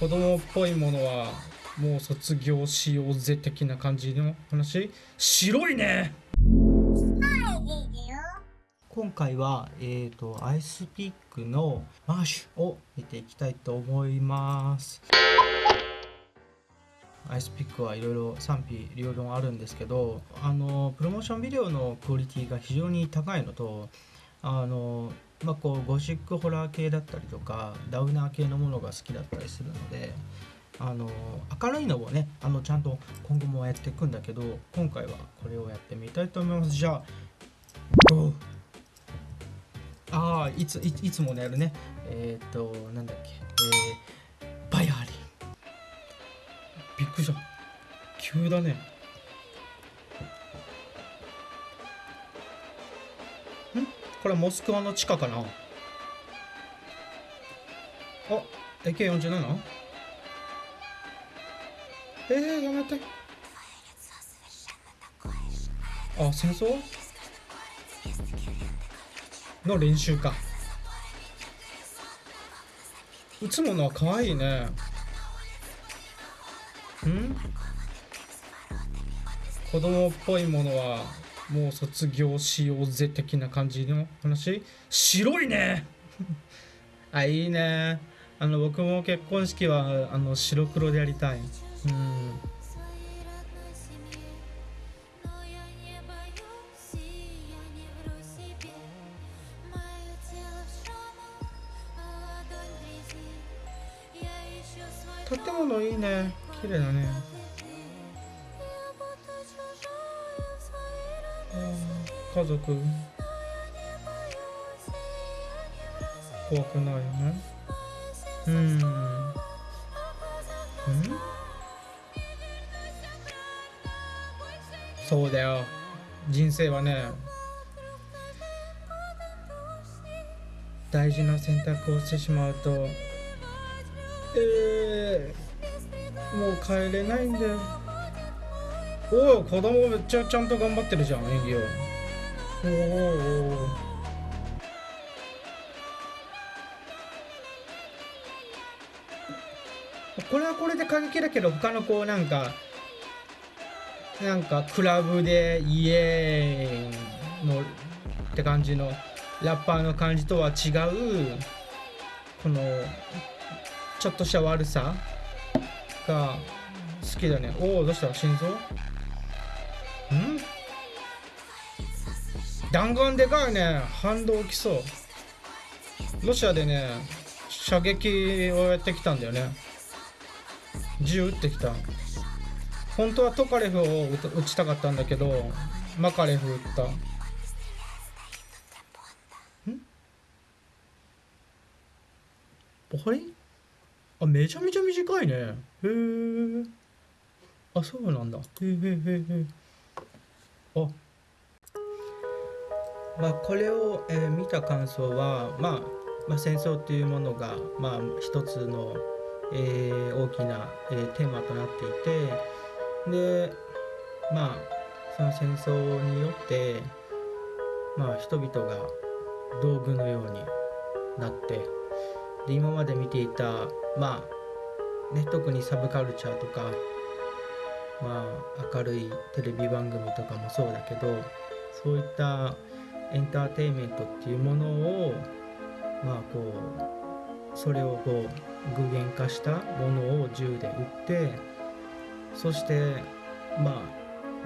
子供っぽいものはもう卒業しようぜ的な感じの話？白いね！今回は、えーと、アイスピックのマッシュを見ていきたいと思います。アイスピックはいろいろ賛否両論あるんですけどあのプロモーションビデオのクオリティが非常に高いのとあのまあ、こうゴシックホラー系だったりとかダウナー系のものが好きだったりするのであの明るいのをねあのちゃんと今後もやっていくんだけど今回はこれをやってみたいと思います。じゃあああいついつものやるね。えっ、ー、となんだっけ。えー、バイアリンびっくりした。急だね。これモスクワの地下かな？あ AK47? えー、やめて。あ戦争？の練習か。撃つものは可愛いね。ん？子供っぽいものはもう卒業しようぜ的な感じの話？白いね！あいいね。あの僕も結婚式はあの白黒でやりたい。うん。建物いいね。綺麗だね。家族。怖くないよね。うん。ん。そうだよ。人生はね大事な選択をしてしまうとえー、もう帰れないんだよ。おお子供めっちゃちゃんと頑張ってるじゃん演技を。おおこれはこれで過激だけど他のこうなんかなんかクラブでイエーイのって感じのラッパーの感じとは違うこのちょっとした悪さが好きだね。おおどうした？心臓？弾丸でかいね反動きそうロシアでね射撃をやってきたんだよね。銃撃ってきた。本当はトカレフを撃ちたかったんだけどマカレフ撃った。ん？ボハリ？あめちゃめちゃ短いね。へえあそうなんだ。へえへえへえあまあ、これを、えー、見た感想は、まあ、まあ、戦争というものが、まあ、一つの、えー、大きな、えー、テーマとなっていてでまあその戦争によって、まあ、人々が道具のようになってで今まで見ていたまあね特にサブカルチャーとかまあ明るいテレビ番組とかもそうだけどそういったエンターテインメントっていうものをまあこうそれをこう具現化したものを銃で撃ってそしてま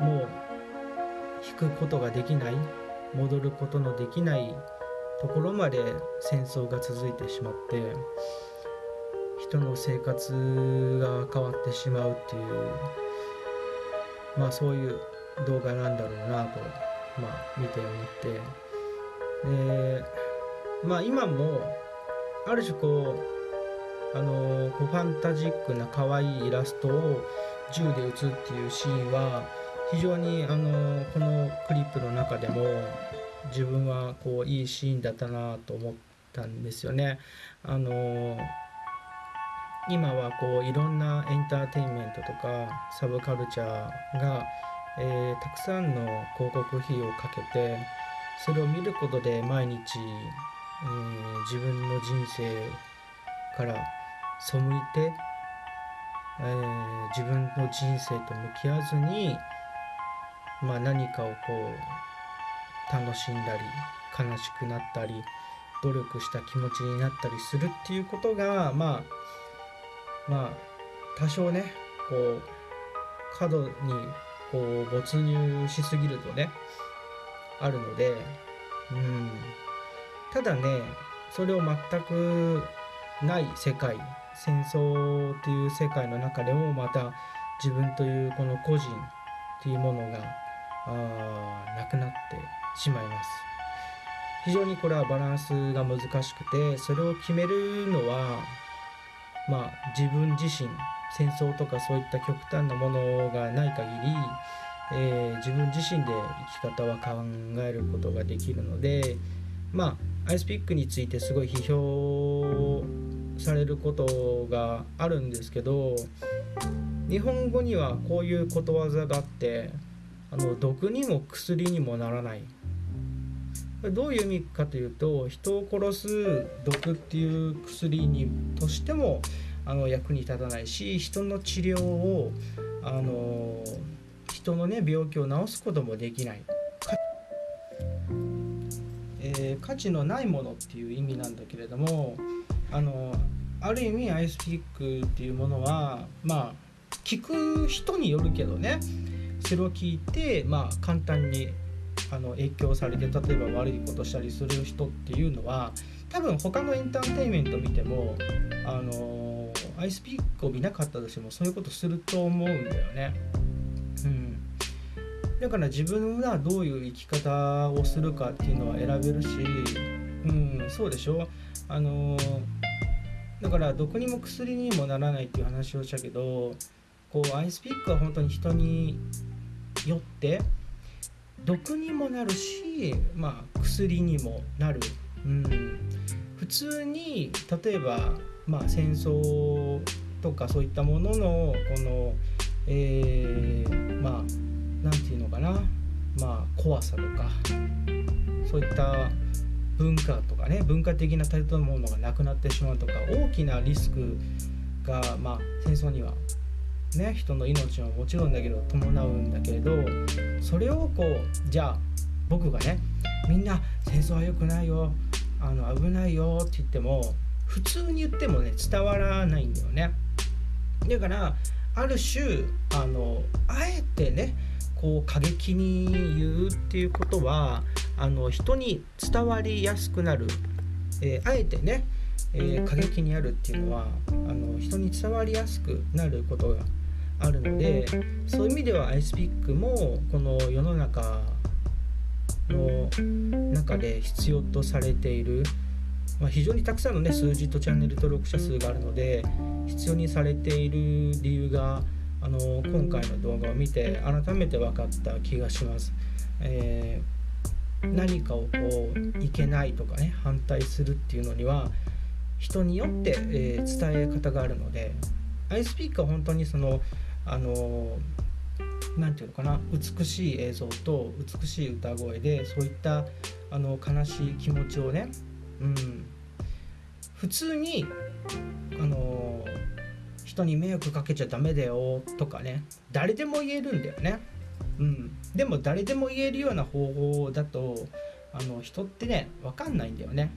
あもう引くことができない戻ることのできないところまで戦争が続いてしまって人の生活が変わってしまうっていうまあそういう動画なんだろうなと。まあ、見て思ってでまあ今もある種こうあのこうファンタジックな可愛いイラストを銃で撃つっていうシーンは非常にあのこのクリップの中でも自分はこういいシーンだったなと思ったんですよね。あの今はこういろんなエンターテインメントとかサブカルチャーがえー、たくさんの広告費をかけてそれを見ることで毎日、えー、自分の人生から背いてえー、自分の人生と向き合わずに、まあ、何かをこう楽しんだり悲しくなったり努力した気持ちになったりするっていうことがまあまあ多少ねこう過度にこう没入しすぎるとねあるのでうん。ただねそれを全くない世界戦争という世界の中でもまた自分というこの個人というものがあなくなってしまいます。非常にこれはバランスが難しくてそれを決めるのはまあ自分自身戦争とかそういった極端なものがない限り、えー、自分自身で生き方は考えることができるのでまあアイスピックについてすごい批評されることがあるんですけど日本語にはこういうことわざがあってあの毒にも薬にもならない。どういう意味かというと人を殺す毒っていう薬にとしてもあの役に立たないし人の治療をあの人のね病気を治すこともできない。えー、価値のないものっていう意味なんだけれどもあのある意味アイスピックっていうものはまあ聞く人によるけどねそれを聞いてまあ簡単にあの影響されて例えば悪いことしたりする人っていうのは多分他のエンターテインメント見てもあのアイスピックを見なかったとしてもそういうことすると思うんだよね。うん、だから自分がどういう生き方をするかっていうのは選べるし、うん、そうでしょ？あのだから毒にも薬にもならないっていう話をしたけどこうアイスピックは本当に人によって毒にもなるし、まあ、薬にもなる、うん、普通に例えば、まあ、戦争とかそういったもののこの、えー、まあ何て言うのかな、まあ、怖さとかそういった文化とかね文化的な建物がなくなってしまうとか大きなリスクが、まあ、戦争にはね人の命はもちろんだけど伴うんだけれどそれをこうじゃあ僕がねみんな戦争は良くないよあの危ないよって言っても普通に言ってもね伝わらないんだよね。だからある種あのあえてねこう過激に言うっていうことはあの人に伝わりやすくなる、えー、あえてね、えー、過激にやるっていうのはあの人に伝わりやすくなることがあるのでそういう意味ではアイスピックもこの世の中の中で必要とされている、まあ、非常にたくさんのね数字とチャンネル登録者数があるので必要にされている理由があの今回の動画を見て改めて分かった気がします。えー、何かをこういけないとかね反対するっていうのには人によって、えー、伝え方があるのでアイスピークは本当にそのあの何て言うのかな美しい映像と美しい歌声でそういったあの悲しい気持ちをね、うん、普通にあの人に迷惑かけちゃダメだよとかね。誰でも言えるんだよね、うん、でも誰でも言えるような方法だとあの人ってね分かんないんだよね。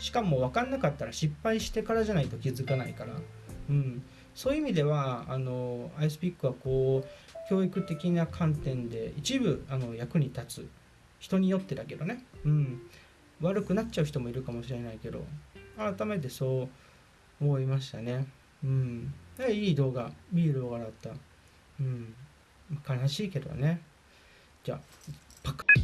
しかも分かんなかったら失敗してからじゃないと気づかないから、うん、そういう意味ではあのアイスピックはこう教育的な観点で一部あの役に立つ。人によってだけどね、うん、悪くなっちゃう人もいるかもしれないけど。改めてそう思いましたね。うん、いい動画いい動画だった。うん、悲しいけどね。じゃあパカッ